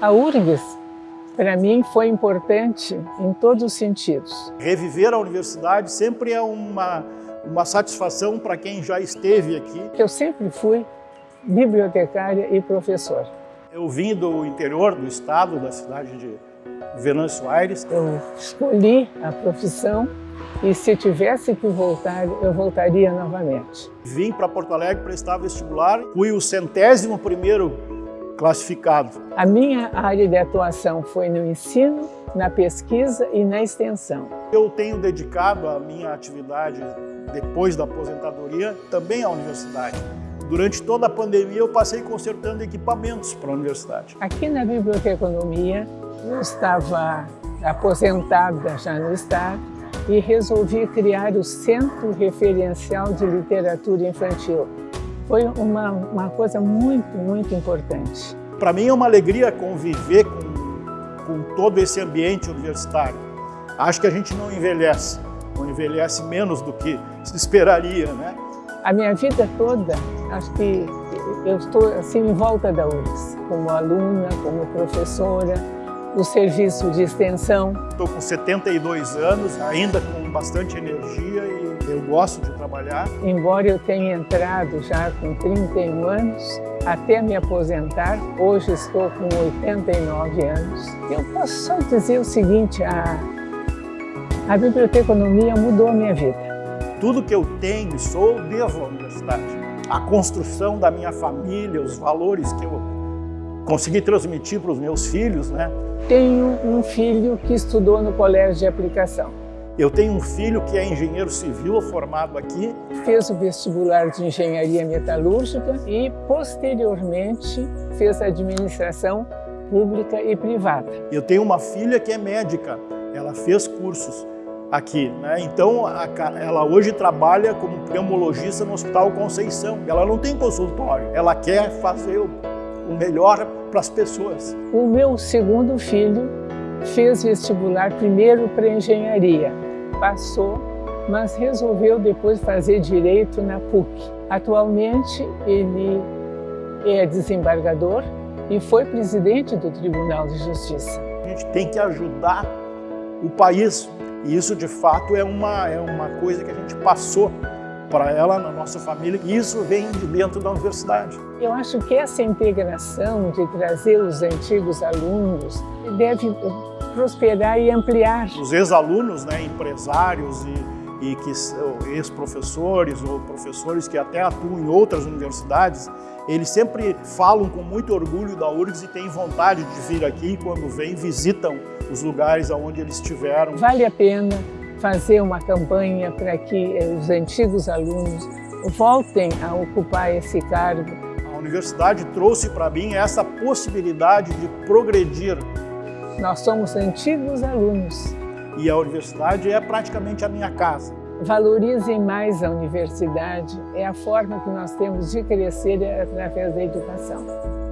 A URGS, para mim, foi importante em todos os sentidos. Reviver a universidade sempre é uma, uma satisfação para quem já esteve aqui. Eu sempre fui bibliotecária e professora. Eu vim do interior do estado, da cidade de Venâncio Aires. Eu escolhi a profissão e se tivesse que voltar, eu voltaria novamente. Vim para Porto Alegre prestar vestibular, fui o centésimo primeiro classificado. A minha área de atuação foi no ensino, na pesquisa e na extensão. Eu tenho dedicado a minha atividade depois da aposentadoria também à universidade. Durante toda a pandemia eu passei consertando equipamentos para a universidade. Aqui na Biblioteconomia eu estava aposentada já no Estado e resolvi criar o Centro Referencial de Literatura Infantil. Foi uma, uma coisa muito, muito importante. Para mim é uma alegria conviver com, com todo esse ambiente universitário. Acho que a gente não envelhece, não envelhece menos do que se esperaria, né? A minha vida toda, acho que eu estou assim em volta da URGS, como aluna, como professora, no serviço de extensão. Estou com 72 anos, ainda com bastante energia e gosto de trabalhar. Embora eu tenha entrado já com 31 anos, até me aposentar, hoje estou com 89 anos. Eu posso só dizer o seguinte, a, a biblioteconomia mudou a minha vida. Tudo que eu tenho e sou, devo à universidade. A construção da minha família, os valores que eu consegui transmitir para os meus filhos, né? Tenho um filho que estudou no colégio de aplicação. Eu tenho um filho que é engenheiro civil, formado aqui. Fez o vestibular de engenharia metalúrgica e, posteriormente, fez administração pública e privada. Eu tenho uma filha que é médica, ela fez cursos aqui, né? Então, a, ela hoje trabalha como pneumologista no Hospital Conceição. Ela não tem consultório, ela quer fazer o o melhor para as pessoas. O meu segundo filho fez vestibular primeiro para engenharia, passou, mas resolveu depois fazer direito na PUC. Atualmente ele é desembargador e foi presidente do Tribunal de Justiça. A gente tem que ajudar o país e isso de fato é uma, é uma coisa que a gente passou para ela, na nossa família, e isso vem de dentro da universidade. Eu acho que essa integração de trazer os antigos alunos deve prosperar e ampliar. Os ex-alunos, né, empresários e, e que ex-professores ou professores que até atuam em outras universidades, eles sempre falam com muito orgulho da URGS e têm vontade de vir aqui e quando vêm visitam os lugares onde eles estiveram. Vale a pena fazer uma campanha para que os antigos alunos voltem a ocupar esse cargo. A universidade trouxe para mim essa possibilidade de progredir. Nós somos antigos alunos. E a universidade é praticamente a minha casa. Valorizem mais a universidade, é a forma que nós temos de crescer através da educação.